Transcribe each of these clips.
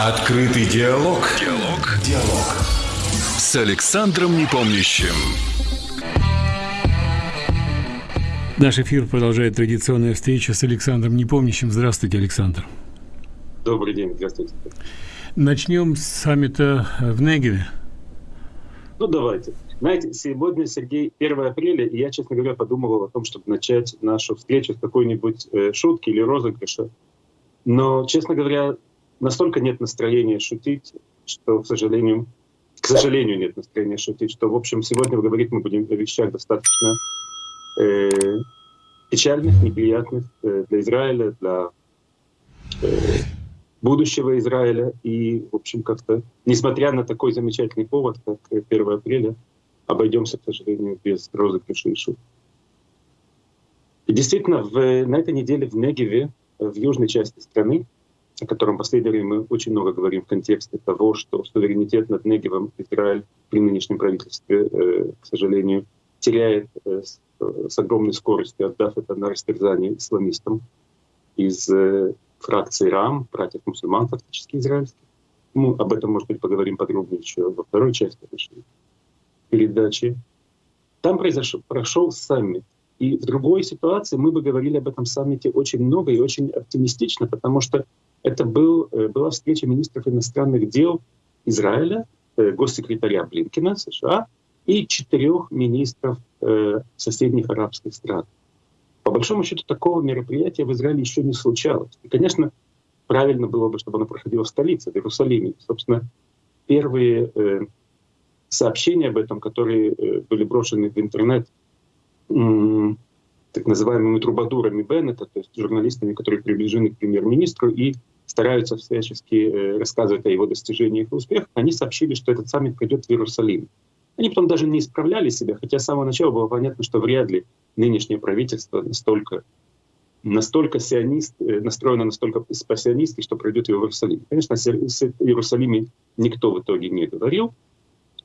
Открытый диалог. Диалог. Диалог. С Александром Непомнящим. Наш эфир продолжает традиционная встреча с Александром Непомнящим. Здравствуйте, Александр. Добрый день, здравствуйте. Начнем с саммита в Негеве. Ну, давайте. Знаете, сегодня, Сергей, 1 апреля, и я, честно говоря, подумывал о том, чтобы начать нашу встречу с какой-нибудь э, шутки или розыгрыша. Но, честно говоря, настолько нет настроения шутить, что, к сожалению, к сожалению, нет настроения шутить, что, в общем, сегодня говорить мы будем о вещах достаточно э, печальных, неприятных э, для Израиля, для э, будущего Израиля. И, в общем, как-то, несмотря на такой замечательный повод, как 1 апреля, обойдемся, к сожалению, без розыгрыша и шуток. И действительно, в, на этой неделе в Негеве, в южной части страны, о котором время мы очень много говорим в контексте того, что суверенитет над Негевом Израиль при нынешнем правительстве, э, к сожалению, теряет э, с, с огромной скоростью, отдав это на растерзание исламистам из э, фракции РАМ, братьев мусульман фактически израильских. Мы об этом, может быть, поговорим подробнее еще во второй части нашей передачи. Там произошел, прошел саммит. И в другой ситуации мы бы говорили об этом саммите очень много и очень оптимистично, потому что это был, э, была встреча министров иностранных дел Израиля, э, госсекретаря Блинкина США и четырех министров э, соседних арабских стран. По большому счету такого мероприятия в Израиле еще не случалось. И, конечно, правильно было бы, чтобы оно проходило в столице, в Иерусалиме. Собственно, первые сообщения об этом, которые были брошены в интернет так называемыми трубадурами Беннета, то есть журналистами, которые приближены к премьер-министру и стараются всячески э, рассказывать о его достижениях и успехах, они сообщили, что этот саммит придет в Иерусалим. Они потом даже не исправляли себя, хотя с самого начала было понятно, что вряд ли нынешнее правительство настолько, настолько сионист, э, настроено настолько спасионистски, что пройдет в Иерусалим. Конечно, с Иерусалиме никто в итоге не говорил,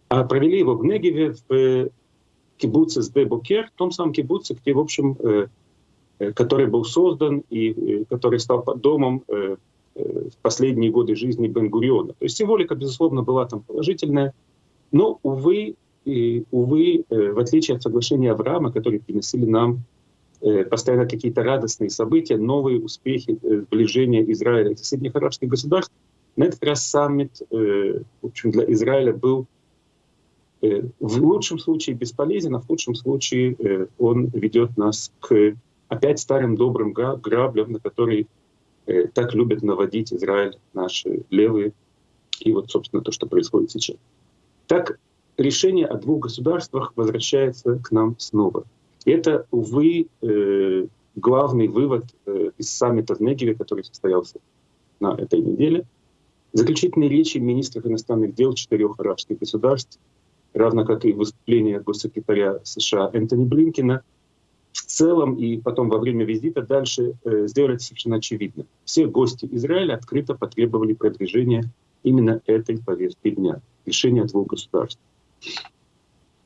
а провели его в Негеве, в кибуце с Букер, в том самом кибуце, где, в общем, э, который был создан и который стал домом Э, в последние годы жизни Бен-Гуриона. То есть символика, безусловно, была там положительная, но, увы, и, увы, э, в отличие от соглашения Авраама, которые приносили нам э, постоянно какие-то радостные события, новые успехи сближения Израиля и соседних арабских государств, на этот раз саммит в общем, для Израиля был в лучшем случае бесполезен, а в худшем случае он ведет нас к опять старым добрым граблям, на которые Э, так любят наводить Израиль наши левые. И вот, собственно, то, что происходит сейчас. Так решение о двух государствах возвращается к нам снова. И это, увы, э, главный вывод э, из саммита в Негеве, который состоялся на этой неделе. Заключительные речи министров иностранных дел четырех арабских государств, равно как и выступление госсекретаря США Энтони Блинкина, в целом и потом во время визита дальше э, сделали совершенно очевидно. Все гости Израиля открыто потребовали продвижения именно этой повестки дня, решения двух государств.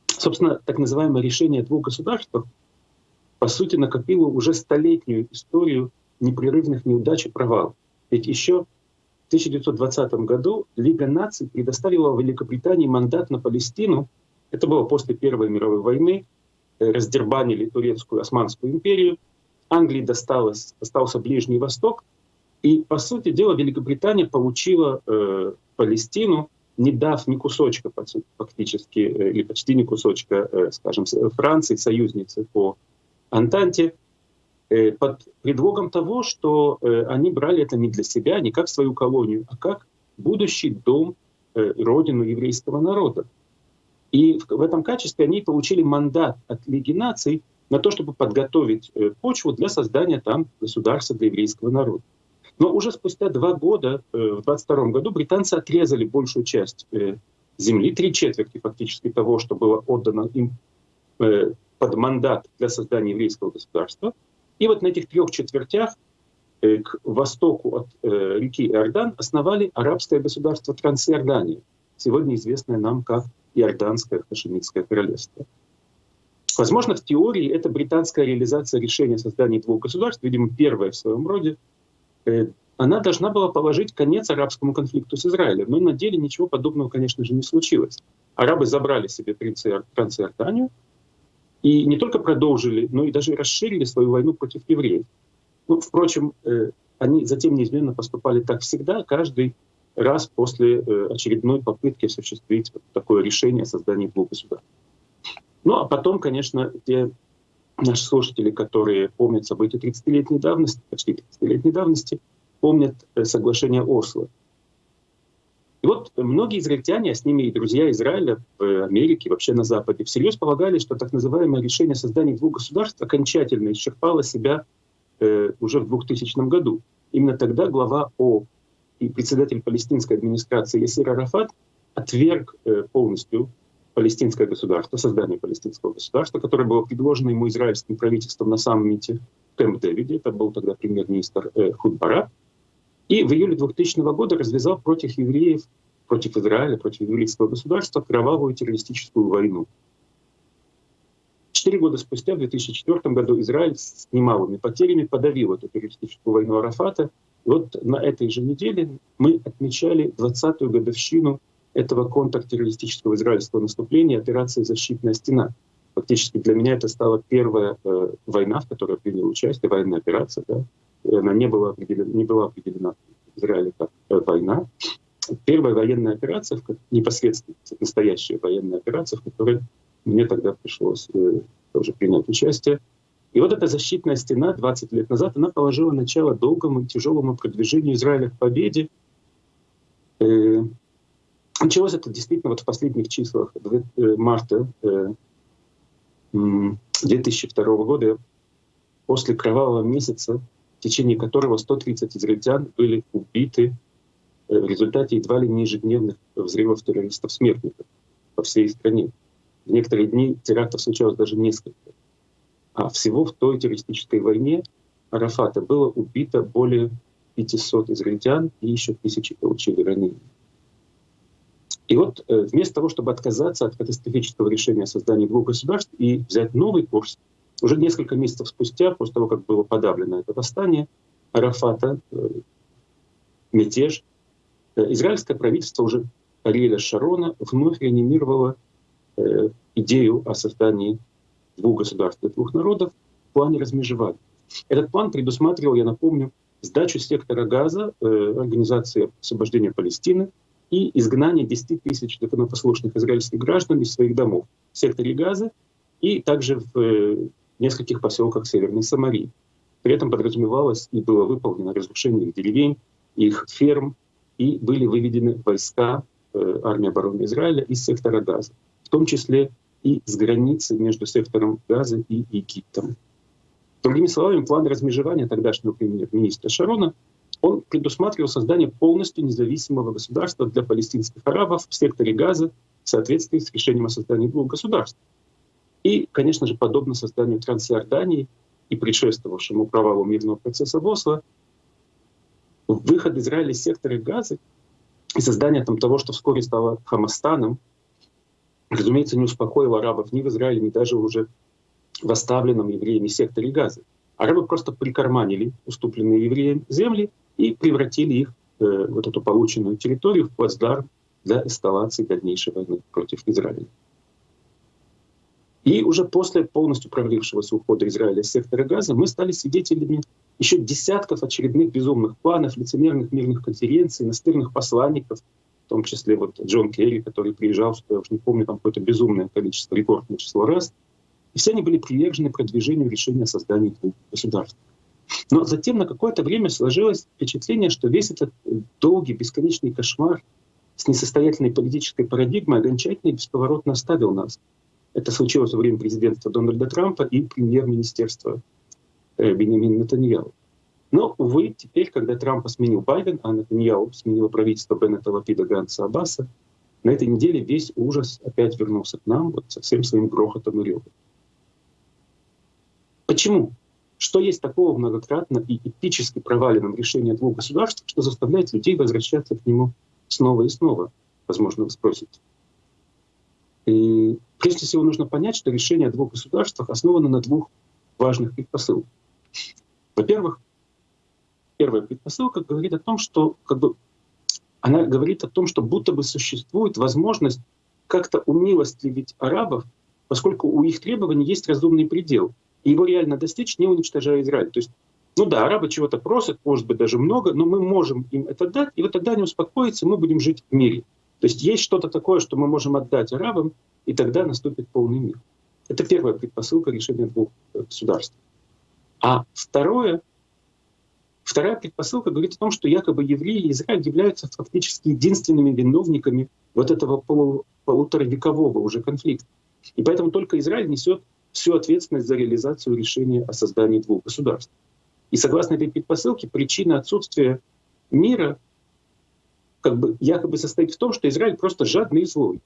Собственно, так называемое решение двух государств по сути накопило уже столетнюю историю непрерывных неудач и провалов. Ведь еще 1920 году Лига наций предоставила Великобритании мандат на Палестину. Это было после Первой мировой войны, раздербанили турецкую Османскую империю, Англии досталось, достался Ближний Восток, и, по сути дела, Великобритания получила э, Палестину, не дав ни кусочка фактически, э, или почти ни кусочка, э, скажем, Франции, союзницы по Антанте, э, под предлогом того, что э, они брали это не для себя, не как свою колонию, а как будущий дом, э, родину еврейского народа. И в этом качестве они получили мандат от Лиги наций на то, чтобы подготовить э, почву для создания там государства для еврейского народа. Но уже спустя два года, э, в 22 году, британцы отрезали большую часть э, земли, три четверти фактически того, что было отдано им под мандат для создания еврейского государства. И вот на этих трех четвертях к востоку от реки Иордан основали арабское государство Трансиордания, сегодня известное нам как Иорданское Хашемитское королевство. Возможно, в теории это британская реализация решения создания двух государств, видимо, первая в своем роде. Э, она должна была положить конец арабскому конфликту с Израилем. Но на деле ничего подобного, конечно же, не случилось. Арабы забрали себе Трансиорданию и не только продолжили, но и даже расширили свою войну против евреев. Ну, впрочем, э, они затем неизменно поступали так всегда, каждый раз после э, очередной попытки осуществить такое решение о создании двух государств. Ну а потом, конечно, те наши слушатели, которые помнят события 30-летней давности, почти 30-летней давности, помнят э, соглашение Осло. И вот многие израильтяне, а с ними и друзья Израиля в Америке, вообще на Западе, всерьез полагали, что так называемое решение создания двух государств окончательно исчерпало себя э, уже в 2000 году. Именно тогда глава О и председатель палестинской администрации Ясир Арафат отверг э, полностью палестинское государство, создание палестинского государства, которое было предложено ему израильским правительством на саммите в Кэмп-Дэвиде. Это был тогда премьер-министр э, Худ Барак. И в июле 2000 года развязал против евреев, против Израиля, против еврейского государства кровавую террористическую войну. Четыре года спустя, в 2004 году, Израиль с немалыми потерями подавил эту террористическую войну Арафата. И вот на этой же неделе мы отмечали 20-ю годовщину этого контртеррористического израильского наступления, операции «Защитная стена». Фактически для меня это стала первая э, война, в которой я принял участие, военная операция. Да? Она не была определена, не была определена в Израиле как э, война. Первая военная операция, непосредственно настоящая военная операция, в которой мне тогда пришлось э, тоже принять участие. И вот эта защитная стена 20 лет назад, она положила начало долгому и тяжелому продвижению Израиля к победе. Э, началось это действительно вот в последних числах марта 2002 года, после кровавого месяца в течение которого 130 израильтян были убиты э, в результате едва ли не ежедневных взрывов террористов-смертников по всей стране. В некоторые дни терактов случалось даже несколько. А всего в той террористической войне Арафата было убито более 500 израильтян и еще тысячи получили ранения. И вот э, вместо того, чтобы отказаться от катастрофического решения о создании двух государств и взять новый курс, уже несколько месяцев спустя, после того, как было подавлено это восстание Арафата, э, мятеж, э, израильское правительство уже Ариэля Шарона вновь реанимировало э, идею о создании двух государств и двух народов в плане размежевания. Этот план предусматривал, я напомню, сдачу сектора газа э, Организации освобождения Палестины и изгнание 10 тысяч законопослушных израильских граждан из своих домов в секторе газа и также в нескольких поселках Северной Самарии. При этом подразумевалось и было выполнено разрушение их деревень, их ферм, и были выведены войска э, армии обороны Израиля из сектора Газа, в том числе и с границы между сектором Газа и Египтом. Другими словами, план размежевания тогдашнего премьер-министра Шарона он предусматривал создание полностью независимого государства для палестинских арабов в секторе Газа в соответствии с решением о создании двух государств. И, конечно же, подобно созданию Трансиордании и предшествовавшему провалу мирного процесса в выход Израиля из сектора Газы и создание там того, что вскоре стало Хамастаном, разумеется, не успокоило арабов ни в Израиле, ни даже уже в оставленном евреями секторе Газы. Арабы просто прикарманили уступленные евреям земли и превратили их, э, вот эту полученную территорию, в плацдарм для эскалации дальнейшей войны против Израиля. И уже после полностью провалившегося ухода Израиля из сектора Газа мы стали свидетелями еще десятков очередных безумных планов, лицемерных мирных конференций, настырных посланников, в том числе вот Джон Керри, который приезжал, что я уж не помню, там какое-то безумное количество, рекордное число раз. И все они были привержены продвижению решения о создании двух государств. Но затем на какое-то время сложилось впечатление, что весь этот долгий, бесконечный кошмар с несостоятельной политической парадигмой окончательно и бесповоротно оставил нас. Это случилось во время президентства Дональда Трампа и премьер-министерства э, Бенемин Натаньяу. Но, увы, теперь, когда Трампа сменил Байден, а Натаньяу сменила правительство Беннета Лапида Ганса Аббаса, на этой неделе весь ужас опять вернулся к нам вот со всем своим грохотом и ревом. Почему? Что есть такого многократно и эпически проваленном решении двух государств, что заставляет людей возвращаться к нему снова и снова? Возможно, вы спросите. И прежде всего нужно понять, что решение о двух государствах основано на двух важных предпосылках. Во-первых, первая предпосылка говорит о том, что как бы, она говорит о том, что будто бы существует возможность как-то умилостливить арабов, поскольку у их требований есть разумный предел. И его реально достичь, не уничтожая Израиль. То есть, ну да, арабы чего-то просят, может быть, даже много, но мы можем им это дать, и вот тогда они успокоятся, мы будем жить в мире. То есть есть что-то такое, что мы можем отдать арабам, и тогда наступит полный мир. Это первая предпосылка решения двух государств. А второе, вторая предпосылка говорит о том, что якобы евреи и Израиль являются фактически единственными виновниками вот этого полу, полуторавекового уже конфликта. И поэтому только Израиль несет всю ответственность за реализацию решения о создании двух государств. И согласно этой предпосылке, причина отсутствия мира как бы якобы состоит в том, что Израиль просто жадный и злой.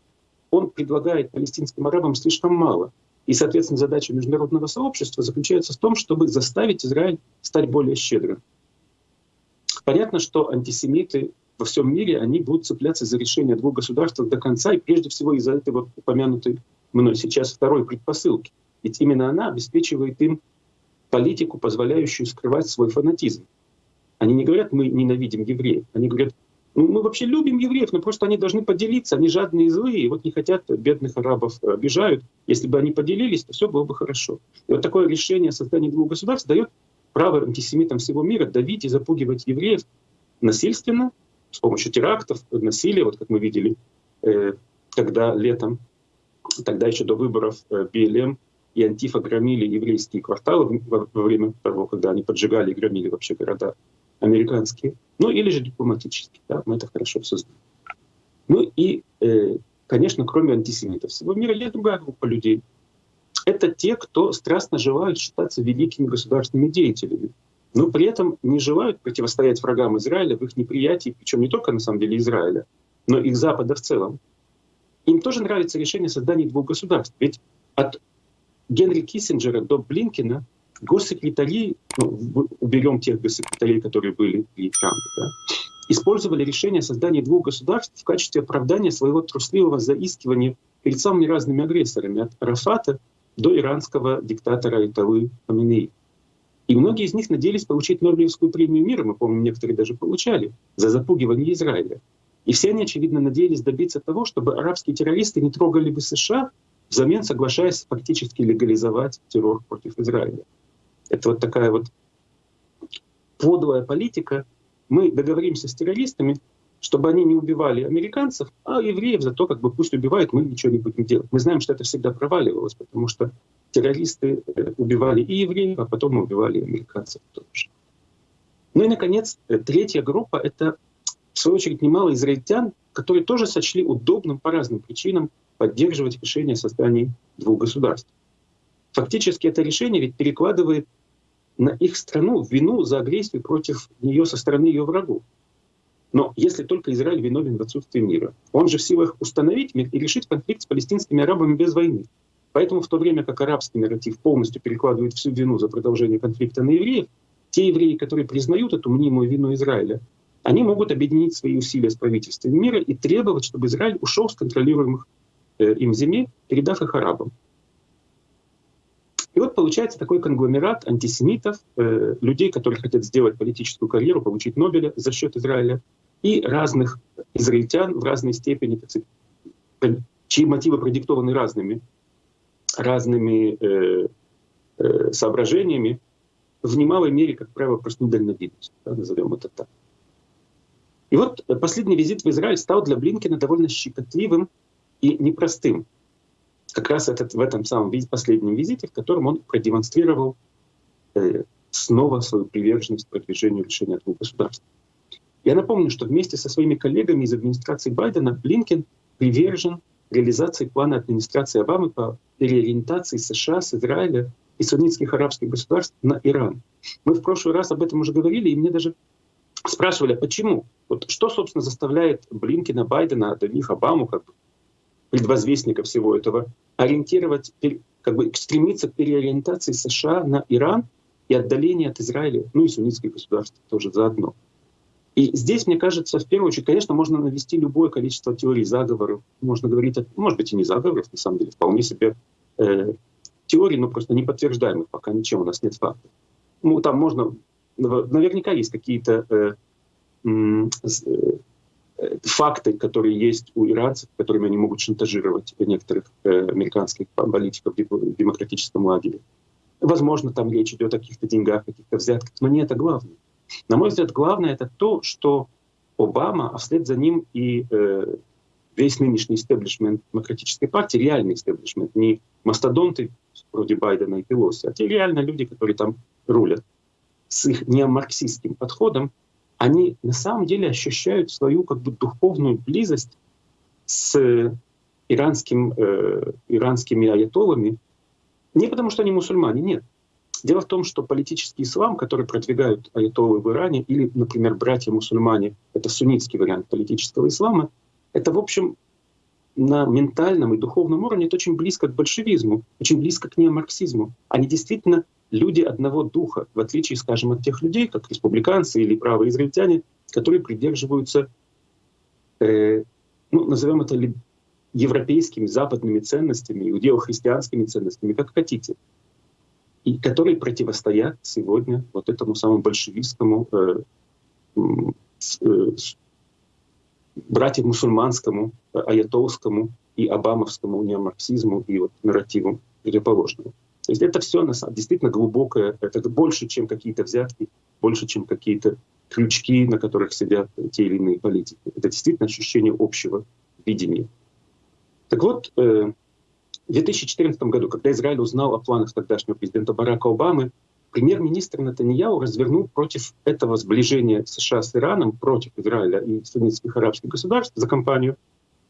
Он предлагает палестинским арабам слишком мало. И, соответственно, задача международного сообщества заключается в том, чтобы заставить Израиль стать более щедрым. Понятно, что антисемиты во всем мире, они будут цепляться за решение двух государств до конца, и прежде всего из-за этой вот упомянутой мной сейчас второй предпосылки. Ведь именно она обеспечивает им политику, позволяющую скрывать свой фанатизм. Они не говорят, мы ненавидим евреев. Они говорят, ну, мы вообще любим евреев, но просто они должны поделиться, они жадные и злые, и вот не хотят бедных арабов обижают. Если бы они поделились, то все было бы хорошо. И вот такое решение о создании двух государств дает право антисемитам всего мира давить и запугивать евреев насильственно, с помощью терактов, насилия, вот как мы видели, э, когда летом, тогда еще до выборов э, БЛМ и Антифа громили еврейские кварталы во время того, когда они поджигали и громили вообще города американские, ну или же дипломатические, да, мы это хорошо все знаем. Ну и, э, конечно, кроме антисемитов всего мира есть другая группа людей. Это те, кто страстно желают считаться великими государственными деятелями, но при этом не желают противостоять врагам Израиля в их неприятии, причем не только на самом деле Израиля, но и Запада в целом. Им тоже нравится решение создания двух государств. Ведь от Генри Киссинджера до Блинкина госсекретари, ну, уберем тех госсекретарей, которые были при Трампе, да, использовали решение о создании двух государств в качестве оправдания своего трусливого заискивания перед самыми разными агрессорами, от Рафата до иранского диктатора Айталы Хаминеи. И многие из них надеялись получить Нобелевскую премию мира, мы помним, некоторые даже получали, за запугивание Израиля. И все они, очевидно, надеялись добиться того, чтобы арабские террористы не трогали бы США, взамен соглашаясь фактически легализовать террор против Израиля. Это вот такая вот подлая политика. Мы договоримся с террористами, чтобы они не убивали американцев, а евреев зато как бы пусть убивают, мы ничего не будем делать. Мы знаем, что это всегда проваливалось, потому что террористы э, убивали и евреев, а потом убивали и американцев тоже. Ну и, наконец, э, третья группа — это, в свою очередь, немало израильтян, которые тоже сочли удобным по разным причинам поддерживать решение о создании двух государств. Фактически это решение ведь перекладывает на их страну вину за агрессию против нее со стороны ее врагов. Но если только Израиль виновен в отсутствии мира, он же в силах установить мир и решить конфликт с палестинскими арабами без войны. Поэтому в то время как арабский нарратив полностью перекладывает всю вину за продолжение конфликта на евреев, те евреи, которые признают эту мнимую вину Израиля, они могут объединить свои усилия с правительством мира и требовать, чтобы Израиль ушел с контролируемых э, им земель, передав их арабам. И вот получается такой конгломерат антисемитов, э, людей, которые хотят сделать политическую карьеру, получить Нобеля за счет Израиля, и разных израильтян в разной степени, так сказать, чьи мотивы продиктованы разными, разными э, э, соображениями, в немалой мере, как правило, просто недальновидность, да, назовем это так. И вот последний визит в Израиль стал для Блинкина довольно щекотливым и непростым как раз этот, в этом самом последнем визите, в котором он продемонстрировал э, снова свою приверженность продвижению решения двух государств. Я напомню, что вместе со своими коллегами из администрации Байдена Блинкен привержен реализации плана администрации Обамы по переориентации США с Израиля и суннитских арабских государств на Иран. Мы в прошлый раз об этом уже говорили, и мне даже спрашивали, а почему? Вот что, собственно, заставляет Блинкина, Байдена, до них Обаму, как бы, предвозвестника всего этого, ориентировать, как бы стремиться к переориентации США на Иран и отдаление от Израиля, ну и суннитских государств тоже заодно. И здесь, мне кажется, в первую очередь, конечно, можно навести любое количество теорий заговоров. Можно говорить, о, может быть, и не заговоров, на самом деле, вполне себе э, теорий, но просто не подтверждаемых пока ничем, у нас нет фактов. Ну, там можно наверняка есть какие-то э, э, факты, которые есть у иранцев, которыми они могут шантажировать некоторых э, американских политиков в демократическом лагере. Возможно, там речь идет о каких-то деньгах, каких-то взятках, но не это главное. На мой взгляд, главное это то, что Обама, а вслед за ним и э, весь нынешний истеблишмент демократической партии, реальный истеблишмент, не мастодонты вроде Байдена и Пелоси, а те реально люди, которые там рулят, с их неомарксистским подходом, они на самом деле ощущают свою как бы духовную близость с иранским, э, иранскими аятолами, не потому что они мусульмане, нет. Дело в том, что политический ислам, который продвигают аятолы в Иране, или, например, братья-мусульмане, это суннитский вариант политического ислама, это, в общем, на ментальном и духовном уровне это очень близко к большевизму, очень близко к неомарксизму. Они действительно люди одного духа, в отличие, скажем, от тех людей, как республиканцы или правые израильтяне, которые придерживаются, э, ну, назовем это европейскими, западными ценностями, иудео-христианскими ценностями, как хотите, и которые противостоят сегодня вот этому самому большевистскому э, э, братьям мусульманскому, аятолскому и обамовскому неомарксизму и вот нарративу противоположному. То есть это все на самом, действительно глубокое, это больше, чем какие-то взятки, больше, чем какие-то крючки, на которых сидят те или иные политики. Это действительно ощущение общего видения. Так вот, э, в 2014 году, когда Израиль узнал о планах тогдашнего президента Барака Обамы, премьер-министр Натаньяу развернул против этого сближения США с Ираном, против Израиля и суннитских арабских государств за кампанию,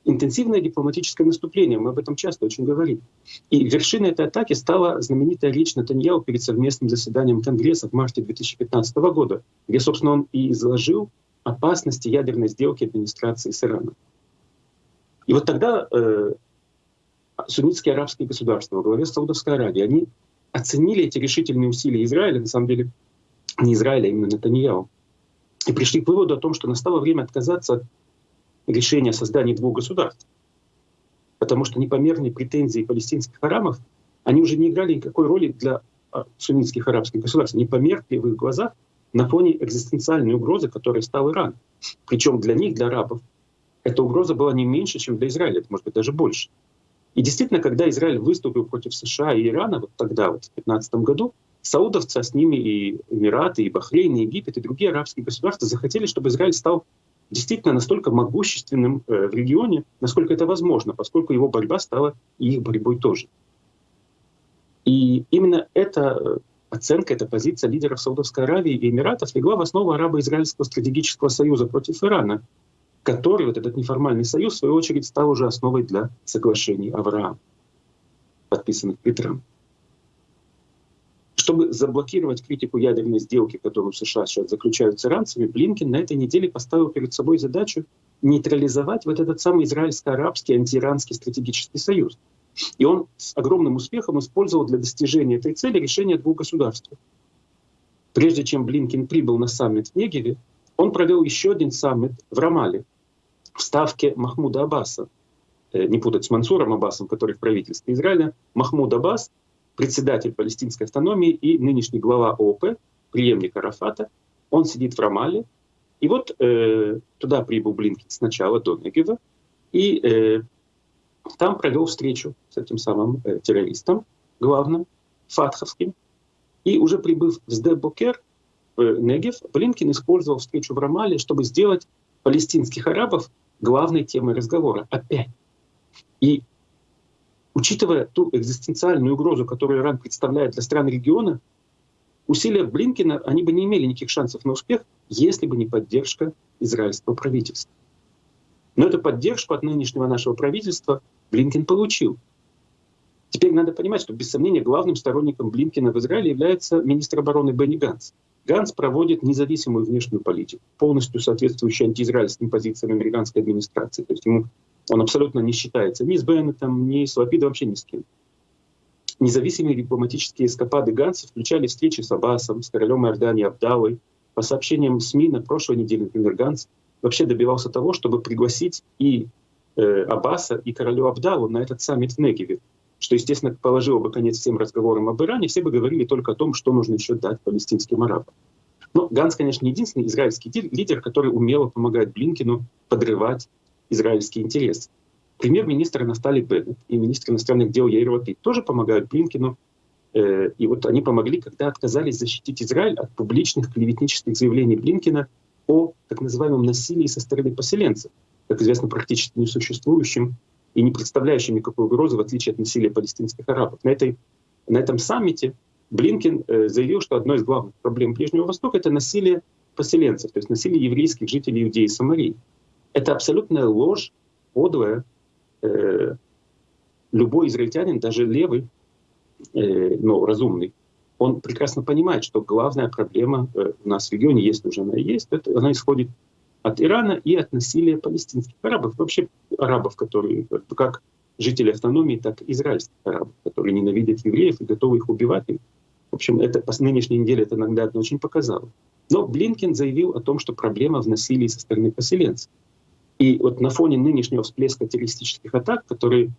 интенсивное дипломатическое наступление. Мы об этом часто очень говорим. И вершиной этой атаки стала знаменитая речь Натаньяу перед совместным заседанием Конгресса в марте 2015 года, где, собственно, он и изложил опасности ядерной сделки администрации с Ираном. И вот тогда э, суннитские арабские государства во главе с Саудовской Аравией, они оценили эти решительные усилия Израиля, на самом деле не Израиля, а именно Натаньяу, и пришли к выводу о том, что настало время отказаться от решения о создании двух государств. Потому что непомерные претензии палестинских арабов, они уже не играли никакой роли для а, суннитских арабских государств. Они померкли в их глазах на фоне экзистенциальной угрозы, которой стал Иран. Причем для них, для арабов, эта угроза была не меньше, чем для Израиля, это может быть даже больше. И действительно, когда Израиль выступил против США и Ирана, вот тогда, вот в 2015 году, саудовцы, а с ними и Эмираты, и Бахрейн, и Египет, и другие арабские государства захотели, чтобы Израиль стал действительно настолько могущественным э, в регионе, насколько это возможно, поскольку его борьба стала и их борьбой тоже. И именно эта э, оценка, эта позиция лидеров Саудовской Аравии и Эмиратов легла в основу арабо-израильского стратегического союза против Ирана, который, вот этот неформальный союз, в свою очередь, стал уже основой для соглашений Авраама, подписанных Трампе. Чтобы заблокировать критику ядерной сделки, которую США сейчас заключают с иранцами, Блинкен на этой неделе поставил перед собой задачу нейтрализовать вот этот самый израильско-арабский антииранский стратегический союз. И он с огромным успехом использовал для достижения этой цели решение двух государств. Прежде чем Блинкен прибыл на саммит в Негеве, он провел еще один саммит в Рамале, в ставке Махмуда Аббаса, э, не путать с Мансуром Аббасом, который в правительстве Израиля, Махмуд Аббас, председатель палестинской автономии и нынешний глава ООП, преемник Арафата, он сидит в Рамале, и вот э, туда прибыл Блинкин сначала до Негева, и э, там провел встречу с этим самым э, террористом, главным, фатховским, и уже прибыв в Сдебокер, в Негев, Блинкин использовал встречу в Рамале, чтобы сделать палестинских арабов главной темой разговора. Опять. И учитывая ту экзистенциальную угрозу, которую Иран представляет для стран региона, усилия Блинкина, они бы не имели никаких шансов на успех, если бы не поддержка израильского правительства. Но эту поддержку от нынешнего нашего правительства Блинкин получил. Теперь надо понимать, что без сомнения главным сторонником Блинкина в Израиле является министр обороны Бенни Ганс. Ганс проводит независимую внешнюю политику, полностью соответствующую антиизраильским позициям американской администрации. То есть ему, он абсолютно не считается ни с Беннетом, ни с Лапидом, вообще ни с кем. Независимые дипломатические эскапады Ганса включали встречи с Аббасом, с королем Иордании Абдалой. По сообщениям СМИ на прошлой неделе, например, Ганс вообще добивался того, чтобы пригласить и э, Аббаса, и королю Абдалу на этот саммит в Негеве что, естественно, положило бы конец всем разговорам об Иране, все бы говорили только о том, что нужно еще дать палестинским арабам. Но Ганс, конечно, не единственный израильский лидер, который умело помогает Блинкину подрывать израильские интересы. Премьер-министр Нафтали Беннет и министр иностранных дел Яир Лапид тоже помогают Блинкину. Э, и вот они помогли, когда отказались защитить Израиль от публичных клеветнических заявлений Блинкина о так называемом насилии со стороны поселенцев, как известно, практически несуществующим и не представляющим никакой угрозы, в отличие от насилия палестинских арабов. На, этой, на этом саммите Блинкин э, заявил, что одной из главных проблем Ближнего Востока — это насилие поселенцев, то есть насилие еврейских жителей Иудеи и Самарии. Это абсолютная ложь, подлая. Э, любой израильтянин, даже левый, э, но разумный, он прекрасно понимает, что главная проблема э, у нас в регионе, если уже она есть, это, она исходит от Ирана и от насилия палестинских арабов, вообще арабов, которые как жители автономии, так и израильских арабов, которые ненавидят евреев и готовы их убивать. В общем, это по нынешней неделе это наглядно очень показало. Но Блинкен заявил о том, что проблема в насилии со стороны поселенцев. И вот на фоне нынешнего всплеска террористических атак, которые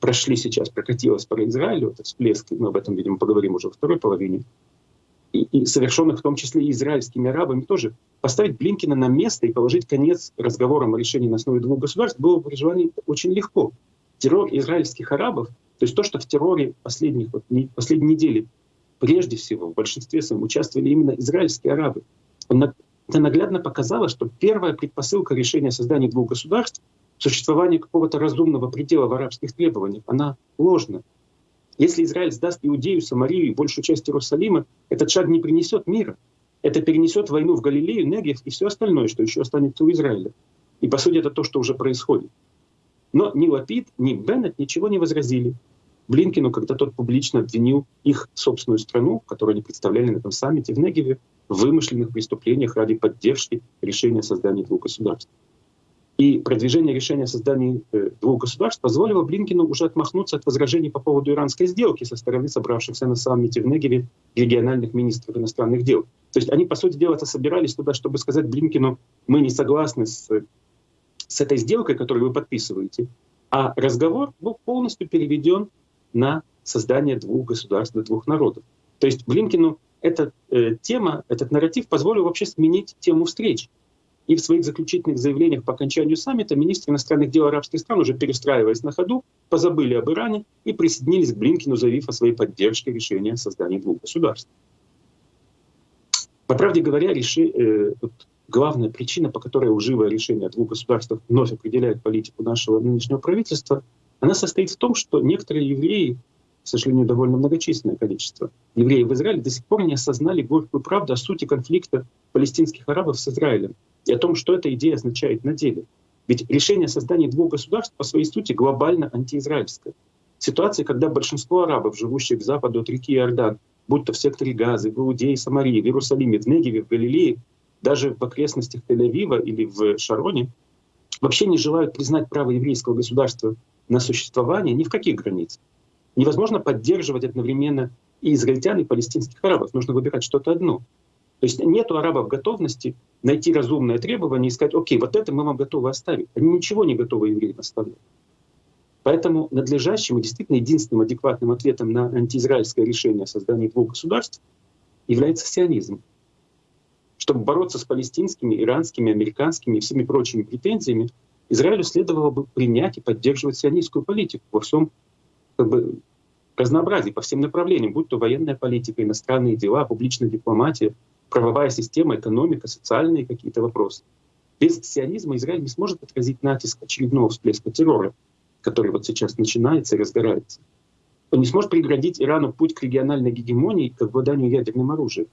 прошли сейчас, прокатилось по Израилю, этот всплеск, мы об этом, видимо, поговорим уже во второй половине, и, и совершенных в том числе и израильскими арабами тоже, поставить Блинкина на место и положить конец разговорам о решении на основе двух государств было при желании очень легко. Террор израильских арабов, то есть то, что в терроре последних, вот, не, последней недели прежде всего в большинстве своем участвовали именно израильские арабы, он это наглядно показало, что первая предпосылка решения создания двух государств, существование какого-то разумного предела в арабских требованиях, она ложна. Если Израиль сдаст Иудею, Самарию и большую часть Иерусалима, этот шаг не принесет мира. Это перенесет войну в Галилею, Негев и все остальное, что еще останется у Израиля. И по сути это то, что уже происходит. Но ни Лапид, ни Беннет ничего не возразили. Блинкину, когда тот публично обвинил их собственную страну, которую они представляли на этом саммите в Негеве, вымышленных преступлениях ради поддержки решения создания двух государств. И продвижение решения о создании э, двух государств позволило Блинкину уже отмахнуться от возражений по поводу иранской сделки со стороны собравшихся на саммите в Негеве региональных министров иностранных дел. То есть они, по сути дела, собирались туда, чтобы сказать Блинкину, мы не согласны с, с этой сделкой, которую вы подписываете. А разговор был полностью переведен на создание двух государств, двух народов. То есть Блинкину эта э, тема, этот нарратив позволил вообще сменить тему встреч. И в своих заключительных заявлениях по окончанию саммита министры иностранных дел арабских стран, уже перестраиваясь на ходу, позабыли об Иране и присоединились к Блинкину, заявив о своей поддержке решения создания двух государств. По правде говоря, реши, э, вот главная причина, по которой уживое решение двух государствах вновь определяет политику нашего нынешнего правительства, она состоит в том, что некоторые евреи к сожалению, довольно многочисленное количество евреев в Израиле до сих пор не осознали горькую правду о сути конфликта палестинских арабов с Израилем и о том, что эта идея означает на деле. Ведь решение создания двух государств по своей сути глобально антиизраильское. Ситуация, когда большинство арабов, живущих к западу от реки Иордан, будь то в секторе Газы, в Иудее, Самарии, в Иерусалиме, в Негеве, в Галилее, даже в окрестностях Тель-Авива или в Шароне, вообще не желают признать право еврейского государства на существование ни в каких границах. Невозможно поддерживать одновременно и израильтян, и палестинских арабов. Нужно выбирать что-то одно. То есть нет у арабов готовности найти разумное требование и сказать, окей, вот это мы вам готовы оставить. Они ничего не готовы евреям оставлять. Поэтому надлежащим и действительно единственным адекватным ответом на антиизраильское решение о создании двух государств является сионизм. Чтобы бороться с палестинскими, иранскими, американскими и всеми прочими претензиями, Израилю следовало бы принять и поддерживать сионистскую политику во всем как бы разнообразие по всем направлениям, будь то военная политика, иностранные дела, публичная дипломатия, правовая система, экономика, социальные какие-то вопросы. Без сионизма Израиль не сможет отразить натиск очередного всплеска террора, который вот сейчас начинается и разгорается. Он не сможет преградить Ирану путь к региональной гегемонии к обладанию ядерным оружием.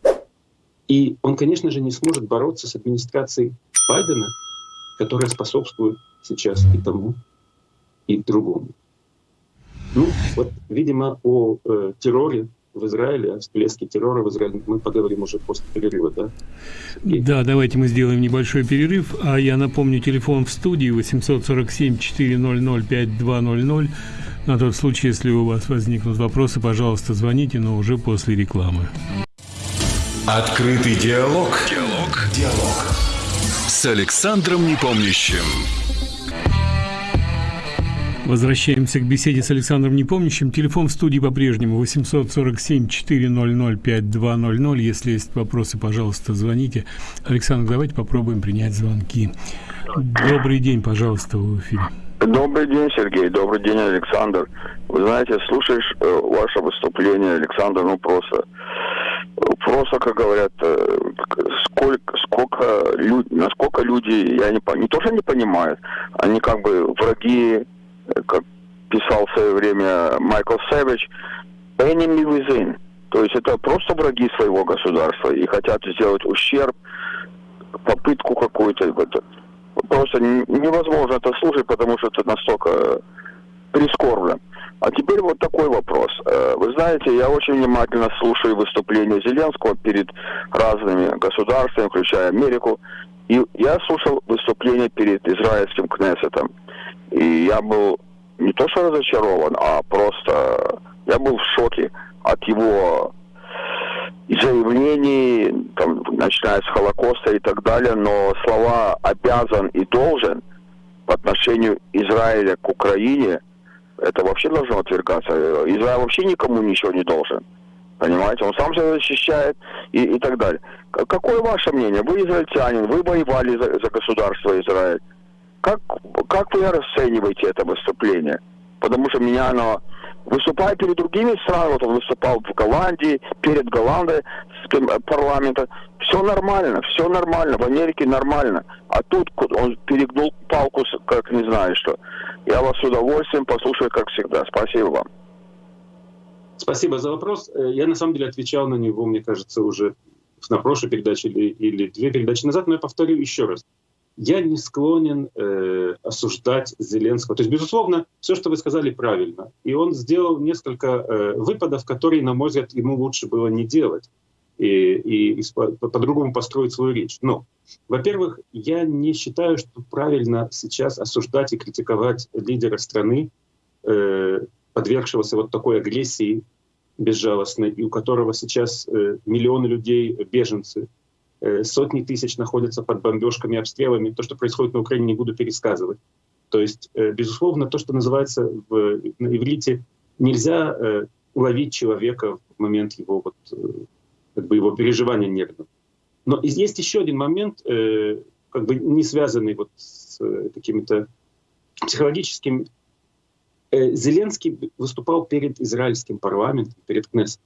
И он, конечно же, не сможет бороться с администрацией Байдена, которая способствует сейчас и тому, и другому. Ну, вот, видимо, о э, терроре в Израиле, о всплеске террора в Израиле мы поговорим уже после перерыва, да? Сергей? Да, давайте мы сделаем небольшой перерыв. А я напомню, телефон в студии 847-400-5200. На тот случай, если у вас возникнут вопросы, пожалуйста, звоните, но уже после рекламы. Открытый диалог. Диалог. Диалог. С Александром Непомнящим. Возвращаемся к беседе с Александром Непомнящим. Телефон в студии по-прежнему 847-400-5200. Если есть вопросы, пожалуйста, звоните. Александр, давайте попробуем принять звонки. Добрый день, пожалуйста, в эфире. Добрый день, Сергей. Добрый день, Александр. Вы знаете, слушаешь э, ваше выступление, Александр, ну просто, просто, как говорят, э, сколько, сколько люд, насколько люди, я не, не то, что не понимают, они как бы враги, как писал в свое время Майкл Сэвидж, enemy within. То есть это просто враги своего государства и хотят сделать ущерб, попытку какую-то просто невозможно это слушать, потому что это настолько прискорбно. А теперь вот такой вопрос. Э, вы знаете, я очень внимательно слушаю выступления Зеленского перед разными государствами, включая Америку. И я слушал выступление перед израильским Кнессетом. И я был не то что разочарован, а просто я был в шоке от его заявлений, там, начиная с Холокоста и так далее, но слова «обязан» и «должен» по отношению Израиля к Украине, это вообще должно отвергаться. Израиль вообще никому ничего не должен. Понимаете, он сам себя защищает и, и так далее. Какое ваше мнение? Вы израильтянин, вы воевали за, за государство Израиль. Как, как вы расцениваете это выступление? Потому что меня оно выступая перед другими странами, вот он выступал в Голландии, перед Голландией, э, парламента, все нормально, все нормально, в Америке нормально. А тут он перегнул палку, как не знаю что. Я вас с удовольствием послушаю, как всегда. Спасибо вам. Спасибо за вопрос. Э, я на самом деле отвечал на него, мне кажется, уже на прошлой передаче или, или две передачи назад, но я повторю еще раз я не склонен э, осуждать Зеленского. То есть, безусловно, все, что вы сказали, правильно. И он сделал несколько э, выпадов, которые, на мой взгляд, ему лучше было не делать и, и, и по-другому построить свою речь. Но, во-первых, я не считаю, что правильно сейчас осуждать и критиковать лидера страны, э, подвергшегося вот такой агрессии безжалостной, и у которого сейчас э, миллионы людей беженцы, Э, сотни тысяч находятся под бомбежками, обстрелами. То, что происходит на Украине, не буду пересказывать. То есть, э, безусловно, то, что называется в, на иврите, нельзя э, уловить человека в момент его, вот, как бы его переживания нервного. Но есть еще один момент, как бы не связанный вот с какими-то психологическими. Зеленский выступал перед израильским парламентом, перед Кнессетом.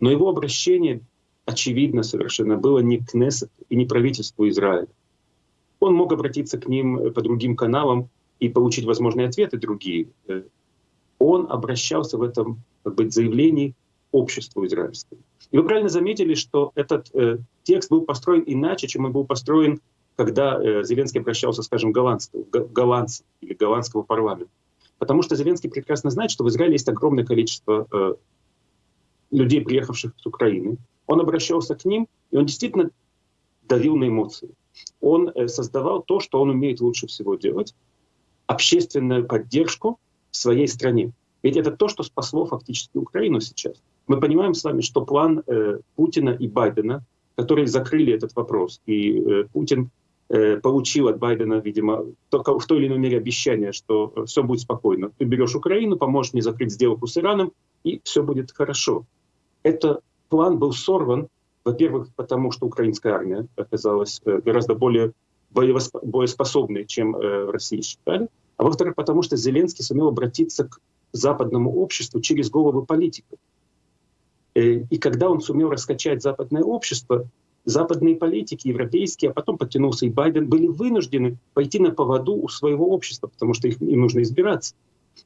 Но его обращение очевидно совершенно было не к Кнессету и не правительству Израиля. Он мог обратиться к ним э, по другим каналам и получить возможные ответы другие. Э, он обращался в этом как бы, заявлении обществу израильскому. И вы правильно заметили, что этот э, текст был построен иначе, чем он был построен, когда э, Зеленский обращался, скажем, голландского, голландцев или голландского парламента. Потому что Зеленский прекрасно знает, что в Израиле есть огромное количество э, людей, приехавших с Украины, он обращался к ним, и он действительно давил на эмоции. Он э, создавал то, что он умеет лучше всего делать, общественную поддержку своей стране. Ведь это то, что спасло фактически Украину сейчас. Мы понимаем с вами, что план э, Путина и Байдена, которые закрыли этот вопрос, и э, Путин э, получил от Байдена, видимо, только в той или иной мере обещание, что э, все будет спокойно. Ты берешь Украину, поможешь мне закрыть сделку с Ираном, и все будет хорошо. Это план был сорван, во-первых, потому что украинская армия оказалась э, гораздо более боеспособной, чем э, Россия считали, а во-вторых, потому что Зеленский сумел обратиться к западному обществу через головы политиков. Э, и когда он сумел раскачать западное общество, западные политики, европейские, а потом подтянулся и Байден, были вынуждены пойти на поводу у своего общества, потому что их, им нужно избираться.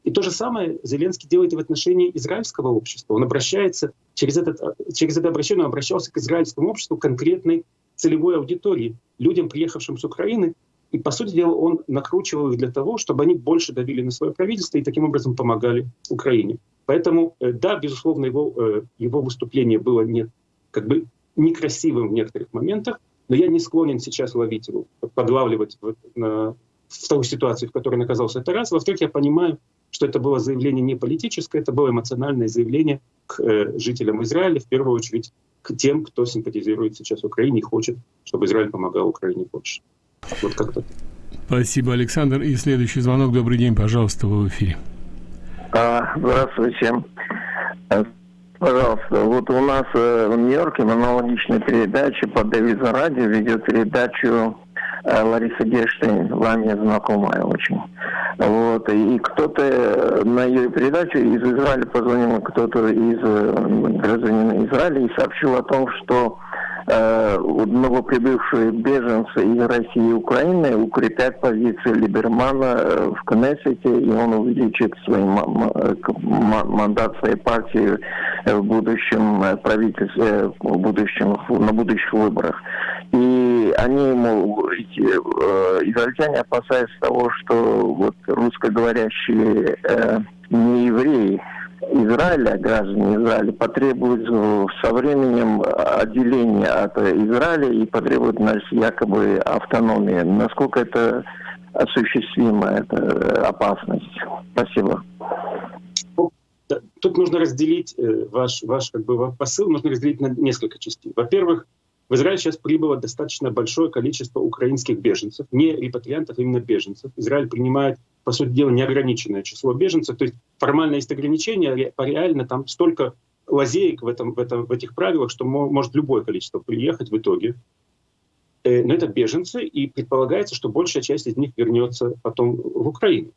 И то же самое Зеленский делает и в отношении израильского общества. Он обращается, через, этот, через это обращение он обращался к израильскому обществу конкретной целевой аудитории, людям, приехавшим с Украины, и, по сути дела, он накручивал их для того, чтобы они больше давили на свое правительство и таким образом помогали Украине. Поэтому, э, да, безусловно, его, э, его выступление было не, как бы некрасивым в некоторых моментах, но я не склонен сейчас ловить его, подлавливать на, в ту ситуацию, в которой он оказался. Это раз. Во-вторых, я понимаю, что это было заявление не политическое, это было эмоциональное заявление к э, жителям Израиля, в первую очередь к тем, кто симпатизирует сейчас Украине и хочет, чтобы Израиль помогал Украине больше. Вот как-то. Спасибо, Александр. И следующий звонок. Добрый день, пожалуйста, вы в эфире. А, здравствуйте. Э, пожалуйста, вот у нас э, в Нью-Йорке аналогичная передача по Дэвиду Радио ведет передачу Лариса Герштейн, вам я знакомая очень. Вот, и кто-то на ее передачу из Израиля позвонил, кто-то из гражданина Израиля и сообщил о том, что Э, новоприбывшие беженцы из России и Украины укрепят позиции Либермана э, в Кнессете, и он увеличит свой мандат своей партии в будущем правительстве, в будущем, на будущих выборах. И они ему, э, израильтяне опасаются того, что вот русскоговорящие не евреи, Израиля, граждане Израиля, потребуют со временем отделения от Израиля и потребуют значит, якобы автономии. Насколько это осуществима, эта опасность? Спасибо. Тут нужно разделить э, ваш, ваш как бы, посыл, нужно разделить на несколько частей. Во-первых, в Израиль сейчас прибыло достаточно большое количество украинских беженцев, не репатриантов, а именно беженцев. Израиль принимает по сути дела, неограниченное число беженцев. То есть формально есть ограничения, а реально там столько лазеек в, этом, в, этом, в этих правилах, что может любое количество приехать в итоге. Э, но это беженцы, и предполагается, что большая часть из них вернется потом в Украину.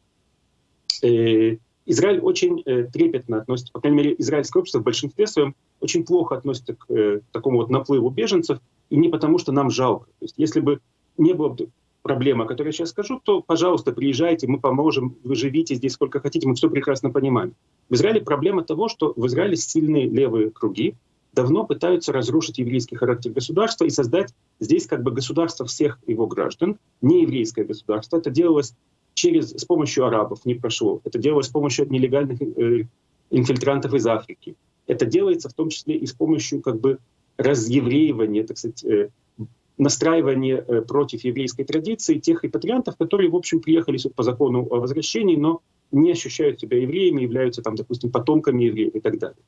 Э, Израиль очень э, трепетно относится, по крайней мере, израильское общество в большинстве своем очень плохо относится к такому вот наплыву беженцев, и не потому, что нам жалко. То есть если бы не было проблема, о которой я сейчас скажу, то, пожалуйста, приезжайте, мы поможем, вы живите здесь сколько хотите, мы все прекрасно понимаем. В Израиле проблема того, что в Израиле сильные левые круги давно пытаются разрушить еврейский характер государства и создать здесь как бы государство всех его граждан, не еврейское государство. Это делалось через, с помощью арабов, не прошло. Это делалось с помощью нелегальных э, инфильтрантов из Африки. Это делается в том числе и с помощью как бы разъевреивания, так сказать, э, настраивание э, против еврейской традиции тех репатриантов, которые, в общем, приехали по закону о возвращении, но не ощущают себя евреями, являются, там, допустим, потомками евреев и так далее.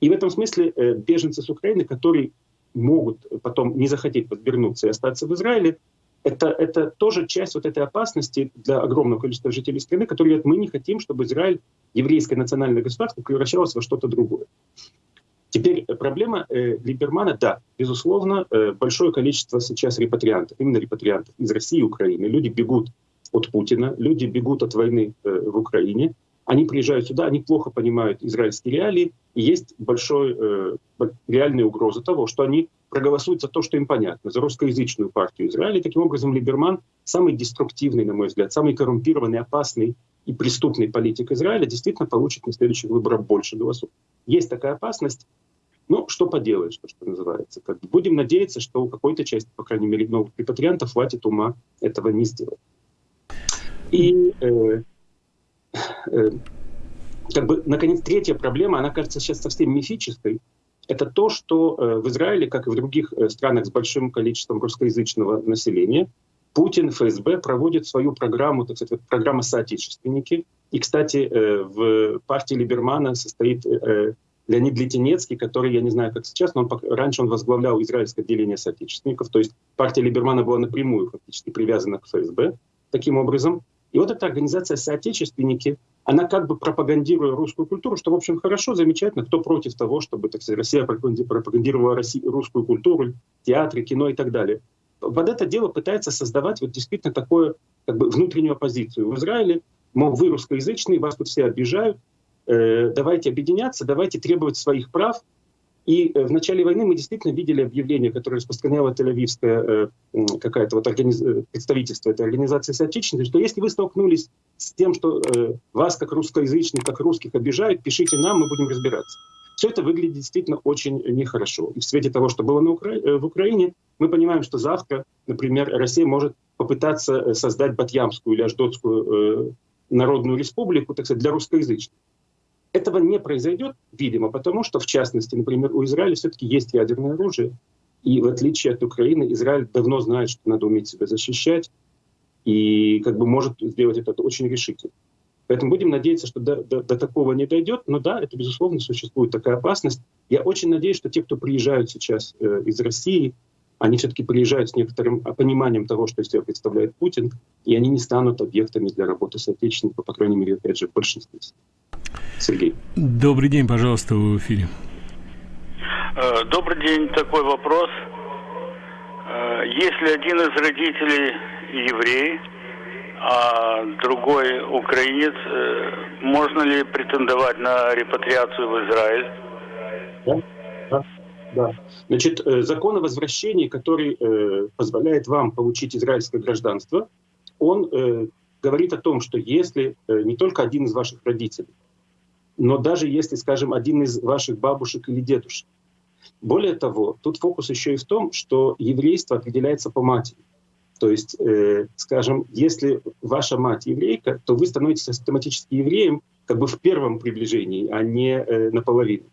И в этом смысле э, беженцы с Украины, которые могут потом не захотеть подвернуться и остаться в Израиле, это, это тоже часть вот этой опасности для огромного количества жителей страны, которые мы не хотим, чтобы Израиль, еврейское национальное государство, превращалось во что-то другое. Теперь э, проблема э, Либермана, да, безусловно, э, большое количество сейчас репатриантов, именно репатриантов из России и Украины. Люди бегут от Путина, люди бегут от войны э, в Украине, они приезжают сюда, они плохо понимают израильские реалии, и есть большой, э, реальная угроза того, что они проголосуют за то, что им понятно, за русскоязычную партию Израиля. И таким образом Либерман самый деструктивный, на мой взгляд, самый коррумпированный, опасный и преступный политик Израиля действительно получит на следующих выборах больше голосов. Есть такая опасность, ну, что поделаешь, что называется. Как бы будем надеяться, что у какой-то части, по крайней мере, новых репатриантов хватит ума этого не сделать. И э, э, как бы, наконец, третья проблема, она кажется сейчас совсем мифической, это то, что э, в Израиле, как и в других э, странах с большим количеством русскоязычного населения, Путин, ФСБ проводит свою программу, так сказать, программа «Соотечественники». И, кстати, э, в партии Либермана состоит Леонид Литинецкий, который, я не знаю, как сейчас, но он, раньше он возглавлял израильское отделение соотечественников, то есть партия Либермана была напрямую фактически привязана к ФСБ таким образом. И вот эта организация «Соотечественники», она как бы пропагандируя русскую культуру, что, в общем, хорошо, замечательно, кто против того, чтобы, так сказать, Россия пропагандировала русскую культуру, театры, кино и так далее. Под это дело пытается создавать вот действительно такое как бы внутреннюю оппозицию в Израиле, мол, вы русскоязычные, вас тут все обижают, Э, давайте объединяться, давайте требовать своих прав. И э, в начале войны мы действительно видели объявление, которое распространяло Тель-Авивское э, какая-то вот организ... представительство этой организации соотечественности, что если вы столкнулись с тем, что вас как русскоязычных, как русских обижают, пишите нам, мы будем разбираться. Все это выглядит действительно очень нехорошо. И в свете того, что было на Укра... в Украине, мы понимаем, что завтра, например, Россия может попытаться создать Батьямскую или Аждотскую народную республику, так сказать, для русскоязычных. Этого не произойдет, видимо, потому что, в частности, например, у Израиля все-таки есть ядерное оружие. И в отличие от Украины, Израиль давно знает, что надо уметь себя защищать, и как бы может сделать это очень решительно. Поэтому будем надеяться, что до, до, до такого не дойдет. Но да, это, безусловно, существует такая опасность. Я очень надеюсь, что те, кто приезжают сейчас э, из России, они все-таки приезжают с некоторым пониманием того, что из себя представляет Путин, и они не станут объектами для работы соотечественников, по крайней мере, опять же, в большинстве. Сергей. Добрый день, пожалуйста, вы в эфире. Э, добрый день, такой вопрос. Э, если один из родителей еврей, а другой украинец, э, можно ли претендовать на репатриацию в Израиль? Да, да, да. Значит, закон о возвращении, который позволяет вам получить израильское гражданство, он говорит о том, что если не только один из ваших родителей, но даже если, скажем, один из ваших бабушек или дедушек. Более того, тут фокус еще и в том, что еврейство определяется по матери. То есть, э, скажем, если ваша мать еврейка, то вы становитесь систематически евреем как бы в первом приближении, а не э, наполовину.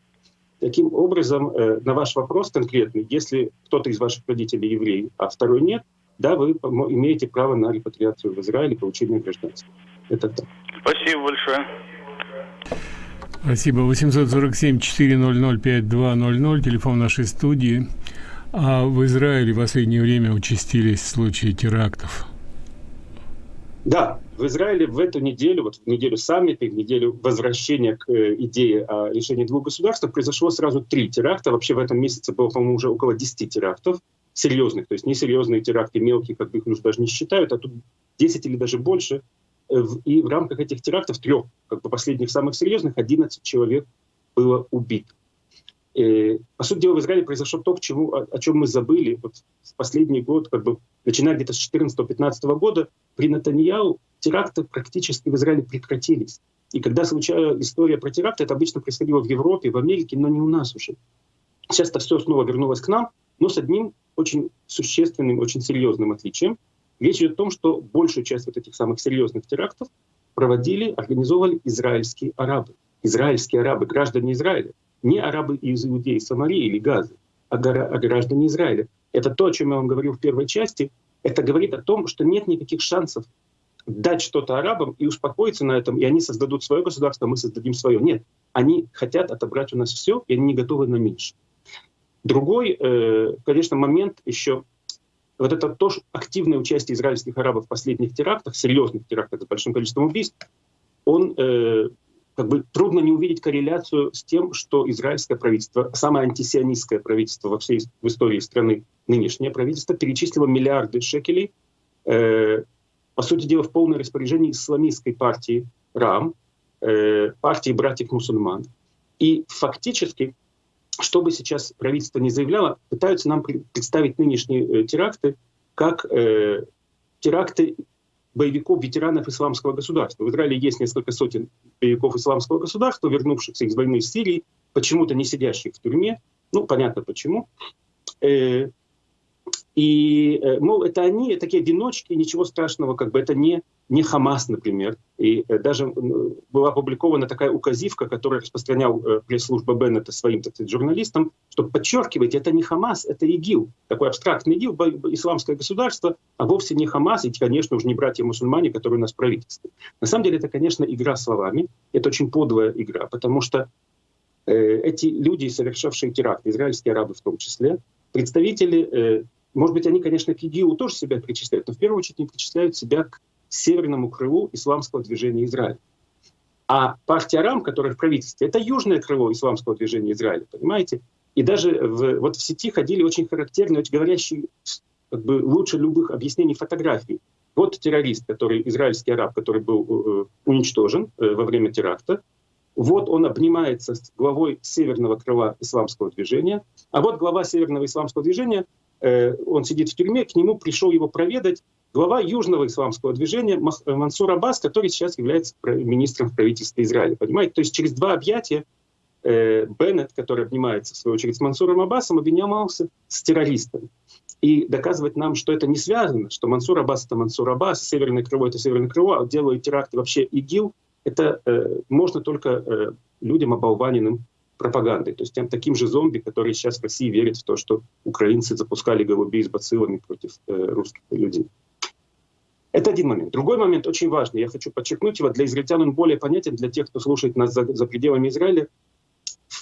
Таким образом, э, на ваш вопрос конкретный, если кто-то из ваших родителей еврей, а второй нет, да, вы имеете право на репатриацию в Израиль и получение гражданства. Это так. Спасибо большое. Спасибо. 847-400-5200, телефон нашей студии. А в Израиле в последнее время участились случаи терактов. Да, в Израиле в эту неделю, вот в неделю саммита, в неделю возвращения к э, идее о решении двух государств, произошло сразу три теракта. Вообще в этом месяце было, по-моему, уже около 10 терактов серьезных, то есть несерьезные теракты, мелкие, как их уже даже не считают, а тут 10 или даже больше – и в рамках этих терактов, трех, как бы последних самых серьезных, 11 человек было убито. И, по сути дела, в Израиле произошло то, к чему, о, о чем мы забыли. Вот в последний год, как бы, начиная где-то с 14-15 года, при Натаньяу теракты практически в Израиле прекратились. И когда случалась история про теракты, это обычно происходило в Европе, в Америке, но не у нас уже. Сейчас это все снова вернулось к нам, но с одним очень существенным, очень серьезным отличием — Речь идет о том, что большую часть вот этих самых серьезных терактов проводили, организовывали израильские арабы. Израильские арабы, граждане Израиля. Не арабы из Иудеи, Самарии или Газы, а, а граждане Израиля. Это то, о чем я вам говорил в первой части. Это говорит о том, что нет никаких шансов дать что-то арабам и успокоиться на этом, и они создадут свое государство, мы создадим свое. Нет, они хотят отобрать у нас все, и они не готовы на меньше. Другой, э, конечно, момент еще вот это тоже активное участие израильских арабов в последних терактах, серьезных терактах с большим количеством убийств, он э, как бы трудно не увидеть корреляцию с тем, что израильское правительство, самое антисионистское правительство во всей в истории страны, нынешнее правительство, перечислило миллиарды шекелей, э, по сути дела, в полное распоряжение исламистской партии РАМ, э, партии братьев-мусульман. И фактически что бы сейчас правительство не заявляло, пытаются нам представить нынешние э, теракты как э, теракты боевиков, ветеранов исламского государства. В Израиле есть несколько сотен боевиков исламского государства, вернувшихся из войны в Сирии, почему-то не сидящих в тюрьме. Ну, понятно почему. Э, и, э, мол, это они, такие одиночки, ничего страшного, как бы это не, не Хамас, например. И э, даже была опубликована такая указивка, которую распространял э, пресс-служба Беннета своим, так сказать, журналистам, чтобы подчеркивать, это не Хамас, это ИГИЛ. Такой абстрактный ИГИЛ, исламское государство, а вовсе не Хамас, и, конечно, уже не братья-мусульмане, которые у нас в правительстве. На самом деле это, конечно, игра словами. Это очень подлая игра, потому что э, эти люди, совершавшие теракт, израильские арабы в том числе, представители э, может быть, они, конечно, к ИГИЛу тоже себя причисляют, но в первую очередь они причисляют себя к северному крылу исламского движения Израиля. А партия РАМ, которая в правительстве, это южное крыло исламского движения Израиля, понимаете? И даже в, вот в сети ходили очень характерные, очень говорящие как бы, лучше любых объяснений фотографий. Вот террорист, который израильский араб, который был э, уничтожен э, во время теракта. Вот он обнимается с главой северного крыла исламского движения. А вот глава северного исламского движения Э, он сидит в тюрьме, к нему пришел его проведать глава Южного исламского движения э, Мансур Аббас, который сейчас является министром в правительстве Израиля. Понимаете? То есть через два объятия э, Беннет, который обнимается, в свою очередь, с Мансуром Аббасом, объединялся с террористом. И доказывать нам, что это не связано, что Мансур Аббас — это Мансур Аббас, Северное крыло — это Северное крыло, а делают теракты вообще ИГИЛ, это э, можно только э, людям оболваненным пропагандой, то есть тем таким же зомби, которые сейчас в России верят в то, что украинцы запускали голубей с бациллами против э, русских людей. Это один момент. Другой момент очень важный, я хочу подчеркнуть его, для израильтян он более понятен, для тех, кто слушает нас за, за пределами Израиля,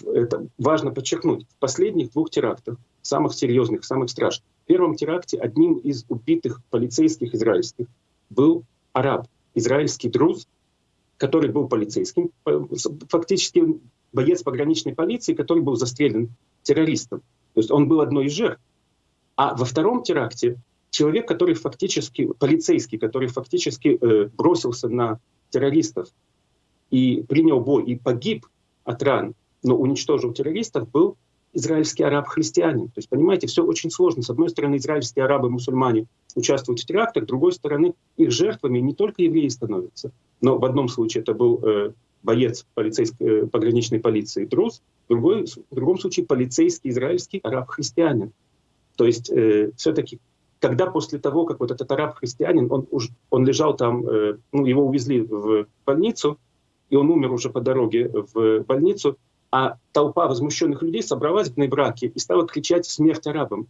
это важно подчеркнуть. В последних двух терактах, самых серьезных, самых страшных, в первом теракте одним из убитых полицейских израильских был араб, израильский друз, который был полицейским, фактически боец пограничной полиции, который был застрелен террористом. То есть он был одной из жертв. А во втором теракте человек, который фактически, полицейский, который фактически э, бросился на террористов и принял бой и погиб от ран, но уничтожил террористов, был израильский араб-христианин. То есть, понимаете, все очень сложно. С одной стороны, израильские арабы-мусульмане участвуют в терактах, с другой стороны, их жертвами не только евреи становятся, но в одном случае это был э, боец полицейской, э, пограничной полиции Друз, в, другой, в другом случае полицейский израильский араб-христианин. То есть э, все-таки, когда после того, как вот этот араб-христианин, он, он лежал там, э, ну, его увезли в больницу, и он умер уже по дороге в больницу, а толпа возмущенных людей собралась в Нейбраке и стала кричать «Смерть арабам!».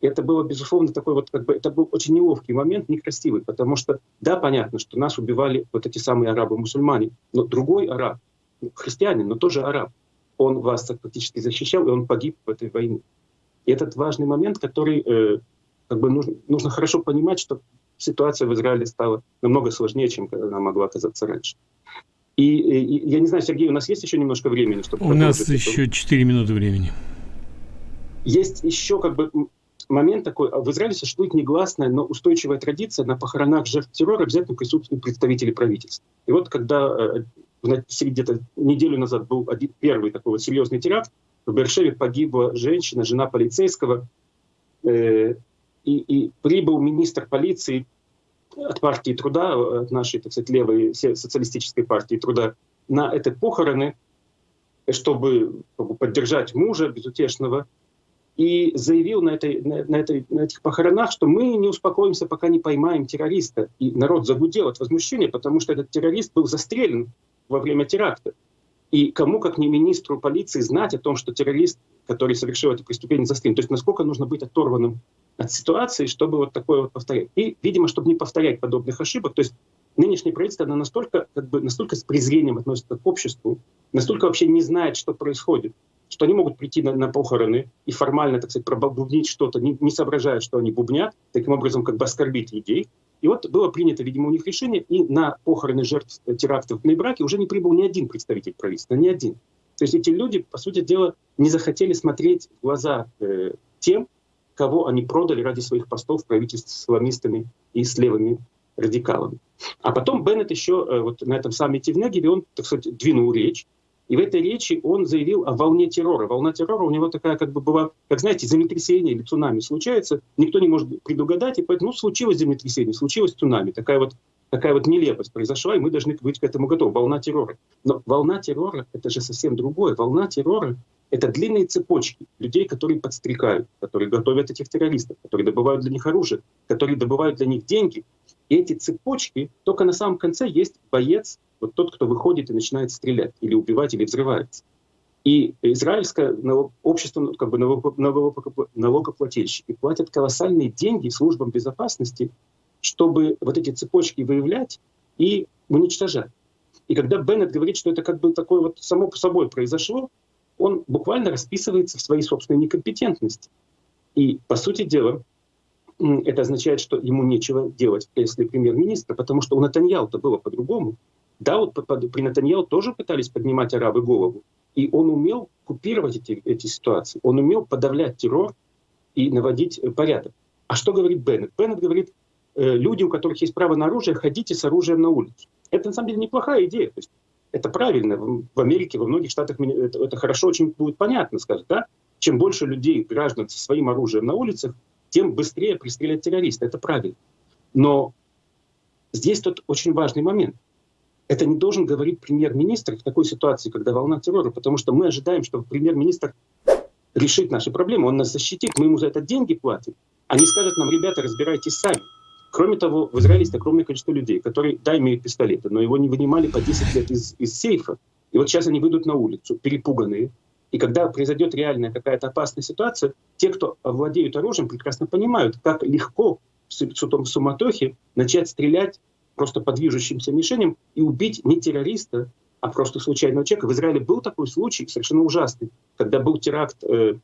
И это было, безусловно, такой вот, как бы, это был очень неловкий момент, некрасивый, потому что, да, понятно, что нас убивали вот эти самые арабы-мусульмане, но другой араб, ну, христианин, но тоже араб, он вас фактически защищал, и он погиб в этой войне. И этот важный момент, который э, как бы нужно, нужно хорошо понимать, что ситуация в Израиле стала намного сложнее, чем она могла оказаться раньше. И, и я не знаю, Сергей, у нас есть еще немножко времени, чтобы... У нас еще 4 минуты времени. Есть еще как бы момент такой, а в Израиле существует негласная, но устойчивая традиция на похоронах жертв террора обязательно присутствуют представители правительства. И вот когда э, где-то неделю назад был один, первый такой вот серьезный теракт, в Бершеве погибла женщина, жена полицейского, э, и, и прибыл министр полиции от партии труда, от нашей, так сказать, левой социалистической партии труда, на эти похороны, чтобы поддержать мужа безутешного, и заявил на, этой, на, на, этой, на этих похоронах, что мы не успокоимся, пока не поймаем террориста. И народ загудел от возмущения, потому что этот террорист был застрелен во время теракта. И кому, как не министру полиции, знать о том, что террорист, который совершил это преступление, застрелен. То есть насколько нужно быть оторванным от ситуации, чтобы вот такое вот повторять. И, видимо, чтобы не повторять подобных ошибок, то есть нынешнее правительство, оно настолько, как бы, настолько с презрением относится к обществу, настолько вообще не знает, что происходит, что они могут прийти на, на похороны и формально, так сказать, пробубнить что-то, не, не соображая, что они бубнят, таким образом как бы оскорбить людей. И вот было принято, видимо, у них решение, и на похороны жертв терактов в Нейбраке уже не прибыл ни один представитель правительства, ни один. То есть эти люди, по сути дела, не захотели смотреть в глаза э, тем, кого они продали ради своих постов в правительстве с исламистами и с левыми радикалами. А потом Беннет еще э, вот на этом саммите в Негеве, он, так сказать, двинул речь, и в этой речи он заявил о волне террора. Волна террора у него такая как бы была, как знаете, землетрясение или цунами случается, никто не может предугадать, и поэтому ну, случилось землетрясение, случилось цунами. Такая вот, такая вот нелепость произошла, и мы должны быть к этому готовы. Волна террора. Но волна террора — это же совсем другое. Волна террора — это длинные цепочки людей, которые подстрекают, которые готовят этих террористов, которые добывают для них оружие, которые добывают для них деньги. И эти цепочки, только на самом конце есть боец, вот тот, кто выходит и начинает стрелять, или убивать, или взрывается. И израильское общество, ну, как бы налогоплательщики платят колоссальные деньги службам безопасности, чтобы вот эти цепочки выявлять и уничтожать. И когда Беннет говорит, что это как бы такое вот само по собой произошло, он буквально расписывается в своей собственной некомпетентности. И, по сути дела, это означает, что ему нечего делать в кресле премьер-министра, потому что у Натаньяу-то было по-другому. Да, вот при Натаньяу тоже пытались поднимать арабы голову. И он умел купировать эти, эти ситуации. Он умел подавлять террор и наводить э, порядок. А что говорит Беннет? Беннет говорит, люди, у которых есть право на оружие, ходите с оружием на улицу. Это на самом деле неплохая идея. То есть, это правильно. В Америке, во многих штатах это, это хорошо очень будет понятно, скажет, да? Чем больше людей, граждан со своим оружием на улицах, тем быстрее пристрелят террориста. Это правильно. Но здесь тут очень важный момент – это не должен говорить премьер-министр в такой ситуации, когда волна террора, потому что мы ожидаем, что премьер-министр решит наши проблемы, он нас защитит, мы ему за это деньги платим, не скажет нам, ребята, разбирайтесь сами. Кроме того, в Израиле есть огромное количество людей, которые, да, имеют пистолеты, но его не вынимали по 10 лет из, из сейфа. И вот сейчас они выйдут на улицу, перепуганные. И когда произойдет реальная какая-то опасная ситуация, те, кто владеют оружием, прекрасно понимают, как легко в суматохе начать стрелять просто по движущимся мишеням и убить не террориста, а просто случайного человека. В Израиле был такой случай, совершенно ужасный, когда был теракт э,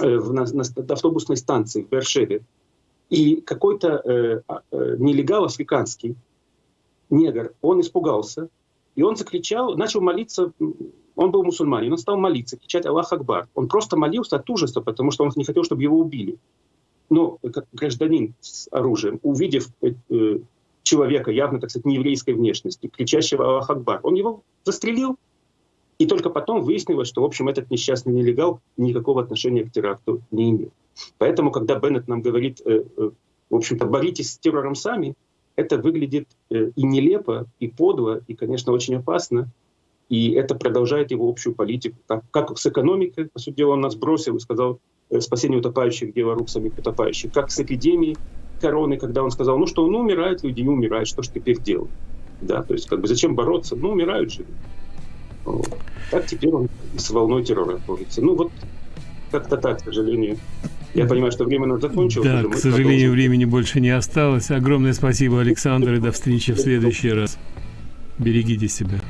э, на, на автобусной станции в Бершеве. И какой-то э, а, э, нелегал африканский, негр, он испугался, И он закричал, начал молиться, он был мусульманин, он стал молиться, кричать Аллах Акбар. Он просто молился от ужаса, потому что он не хотел, чтобы его убили. Но как гражданин с оружием, увидев э, э человека явно, так сказать, нееврейской внешности, кричащего Аллах Акбар, он его застрелил, и только потом выяснилось, что, в общем, этот несчастный нелегал никакого отношения к теракту не имел. Поэтому, когда Беннет нам говорит, э, э, в общем-то, боритесь с террором сами, это выглядит э, и нелепо, и подло, и, конечно, очень опасно. И это продолжает его общую политику. Как, как с экономикой, по сути дела, он нас бросил и сказал, спасение утопающих, дело рук самих утопающих. Как с эпидемией короны, когда он сказал, ну что, ну умирают люди, не умирают, что ж теперь делать? Да, то есть как бы зачем бороться? Ну умирают же. Вот. Так теперь он с волной террора борется. Ну вот как-то так, к сожалению. Я понимаю, что время у нас закончилось. Да, к сожалению, продолжим. времени больше не осталось. Огромное спасибо, Александр, и до встречи в следующий раз. Берегите себя.